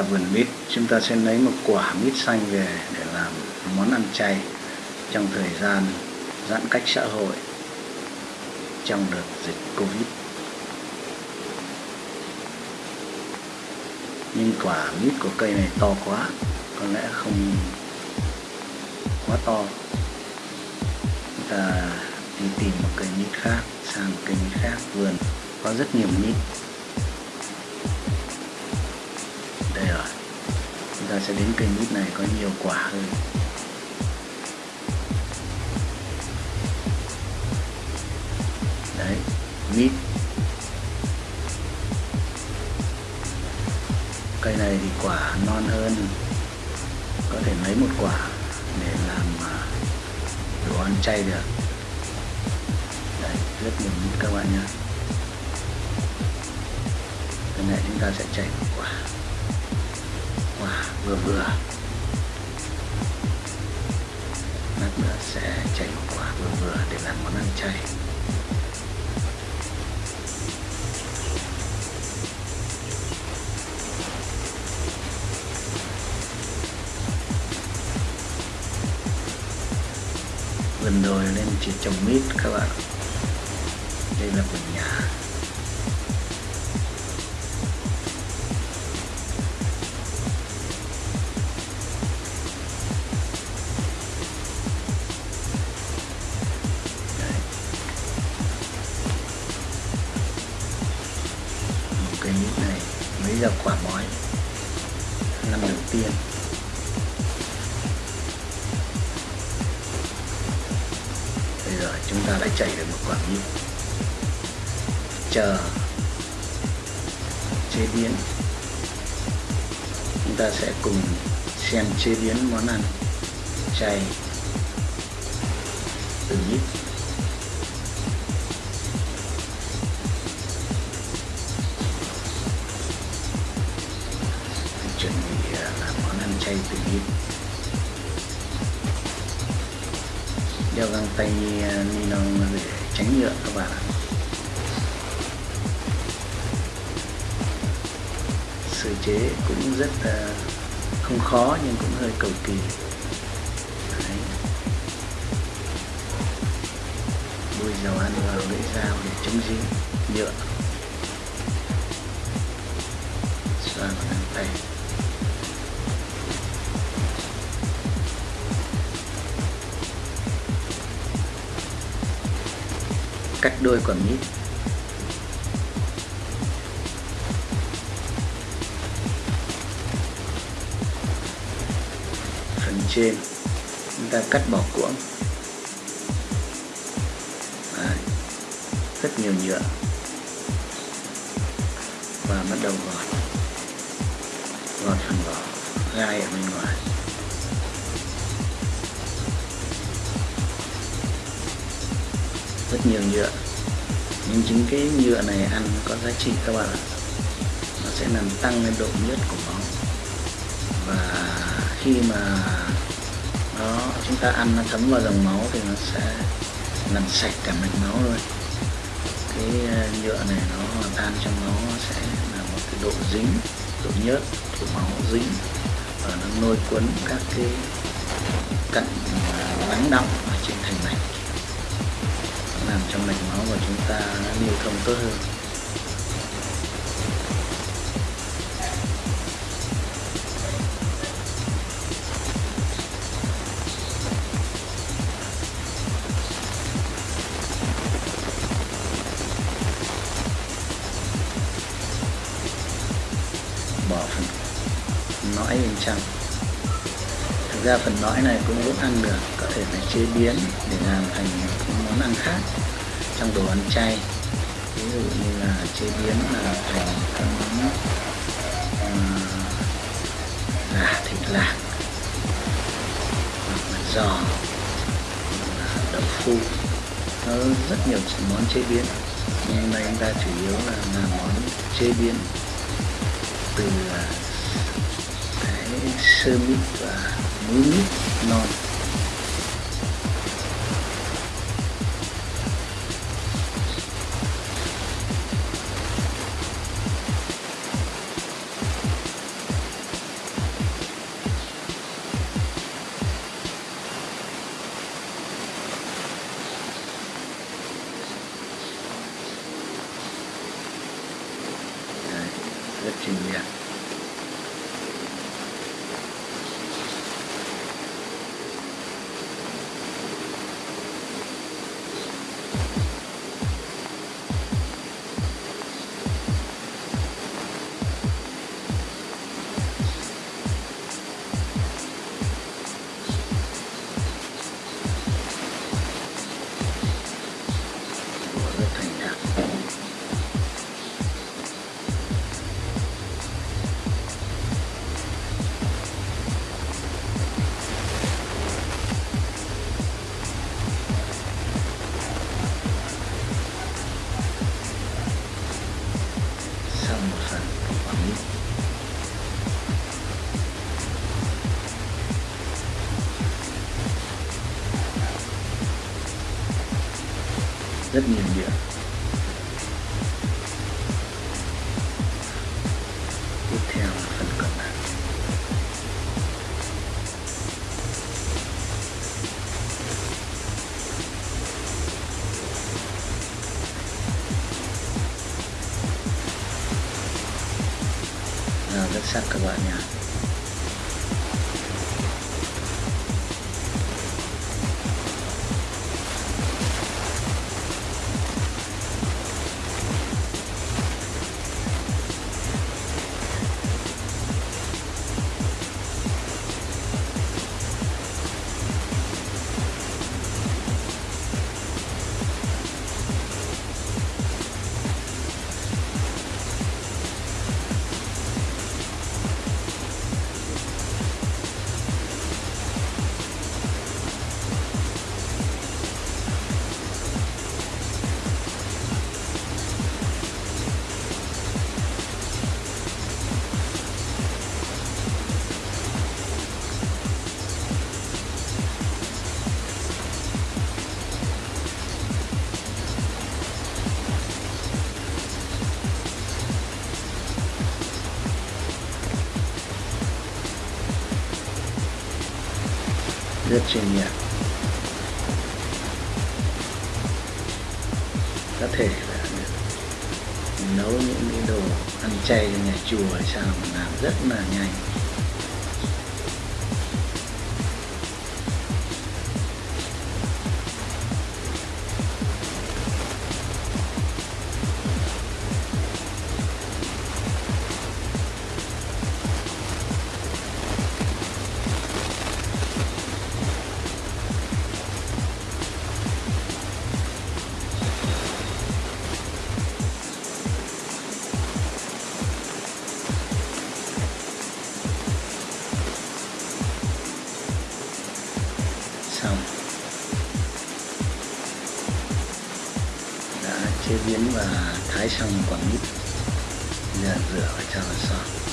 Dạ vườn mít chúng ta sẽ lấy một quả mít xanh về để làm món ăn chay trong thời gian giãn cách xã hội trong đợt dịch Covid. Nhưng quả mít của cây này to quá, có lẽ không quá to. Chúng ta đi tìm một cây mít khác, sang một cây mít khác vườn có rất nhiều mít chúng ta sẽ đến cây mít này có nhiều quả hơn. Đấy, mít. Cây này thì quả non hơn. Có thể lấy một quả để làm à, đồ ăn chay được. Đấy, rất nhiều mít các bạn nhé. Cái này chúng ta sẽ chảy một quả quả vừa vừa lát nữa sẽ chảy một quả vừa vừa để làm món ăn chay. Vườn đồi nên chỉ trồng mít các bạn. Đây là vườn nhà quả bói năm đầu tiên. Bây giờ chúng ta đã chạy được một quả mít chờ. Chế biến. Chúng ta sẽ cùng xem chế biến món ăn. Chay. Từ mít chuẩn bị à, làm món ăn chay tự nhiên? Đeo găng tay à, ni lông để tránh nhựa các bạn ạ. Sơ chế cũng rất à, không khó nhưng cũng hơi cầu kỳ. Đấy. bôi dầu ăn vào lưỡi dao để chống dính nhựa. Xoa vào găng tay. Cắt đôi quả mít phần trên, chúng ta cắt bỏ cuống Đấy. rất nhiều nhựa. Và bắt đầu gọt. Gọt phần vỏ, gai ở bên ngoài. Rất nhiều nhựa. Nhưng chính cái nhựa này ăn có giá trị các bạn ạ. Nó sẽ làm tăng lên độ nhớt của máu và khi mà nó, chúng ta ăn nó thấm vào dòng máu thì nó sẽ làm sạch cả mạch máu luôn. Cái ờ, nhựa này nó tan trong máu nó sẽ là một cái độ dính, độ nhớt của máu dính. Và nó lôi cuốn các cái cặn ờ, lắng động ở trên thành mạch làm cho mạch máu của chúng ta lưu thông tốt hơn. Ra phần nõi này cũng giúp ăn được có thể phải chế biến để làm thành những món ăn khác trong đồ ăn chay. Ví dụ như là chế biến là thành các món uh, gà thịt lạc hoặc là giò đậu phu nó rất nhiều món chế biến. Nhưng hôm nay chúng ta chủ yếu là làm món chế biến từ ờ, cái sơ mít và 10 lít nồi rất trình diện rất nhiều điểm. Tiếp theo là phần còn lại. Rất sắc các bạn nhé rất chuyên nghiệp có thể là nấu những cái đồ ăn chay cho nhà chùa hay sao mà làm rất là nhanh. Xong đã chế biến và thái xong quả mít giờ rửa và cho vào xong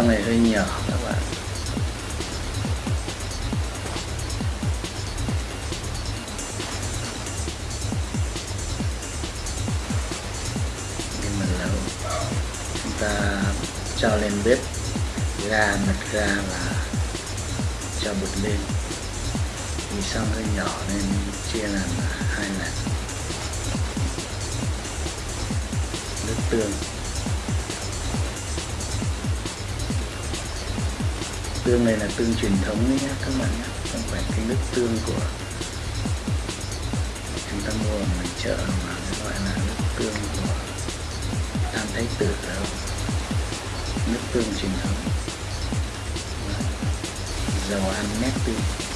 dòng này hơi nhỏ các bạn? Nhưng mà là chúng ta cho lên bếp ga mật ga và cho bột lên. Vì xong hơi nhỏ nên chia làm hai lần? Nước tương. Tương này là tương truyền thống đấy nhé các bạn nhé không phải cái nước tương của chúng ta mua ở ngoài chợ mà gọi là nước tương của tam thái tử đâu. Nước tương truyền thống. Vâng. Dầu ăn nét tương.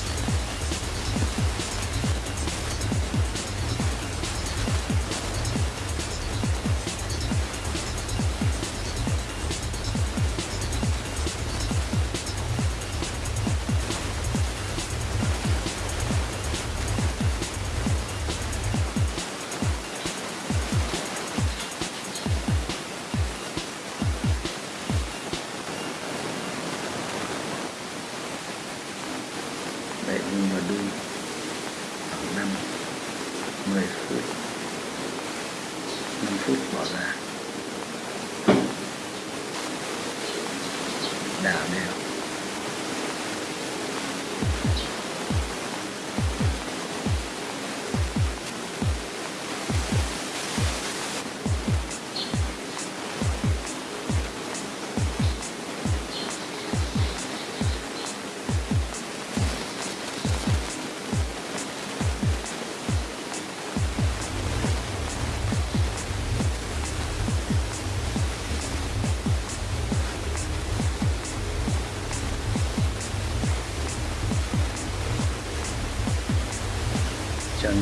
Ra. Đảo đều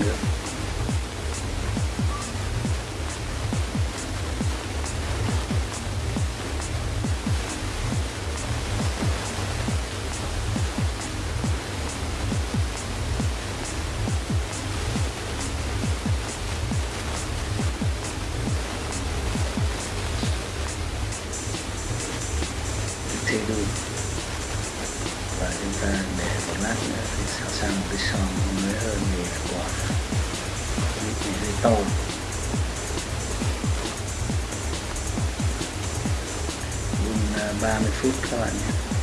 cho 30 phút các bạn nhé.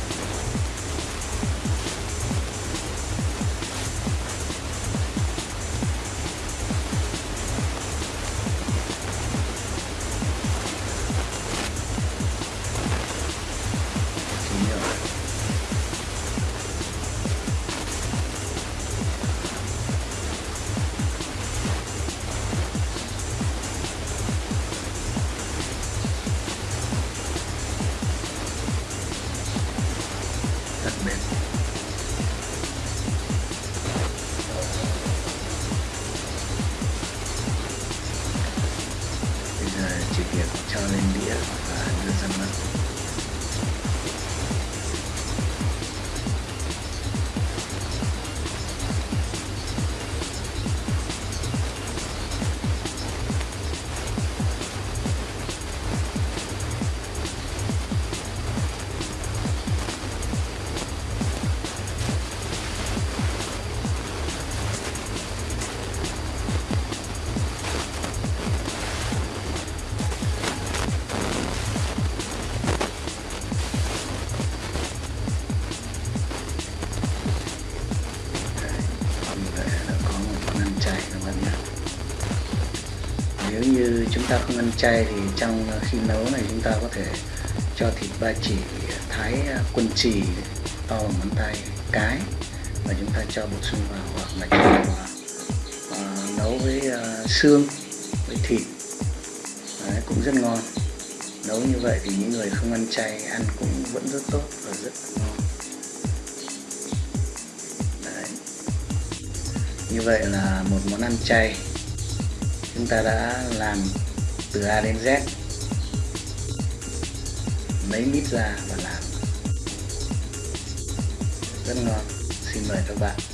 Như chúng ta không ăn chay thì trong ờ, khi nấu này chúng ta có thể cho thịt ba chỉ thái ờ, quân chỉ to bằng ngón tay cái và chúng ta cho bột sung vào hoặc là cho vào uh, nấu với uh, xương với thịt. Đấy, cũng rất ngon. Nấu như vậy thì những người không ăn chay ăn cũng vẫn rất tốt và rất ngon. Đấy. như vậy là một món ăn chay chúng ta đã làm từ A đến Z. Lấy mít ra và làm. Rất ngon. Xin mời các bạn.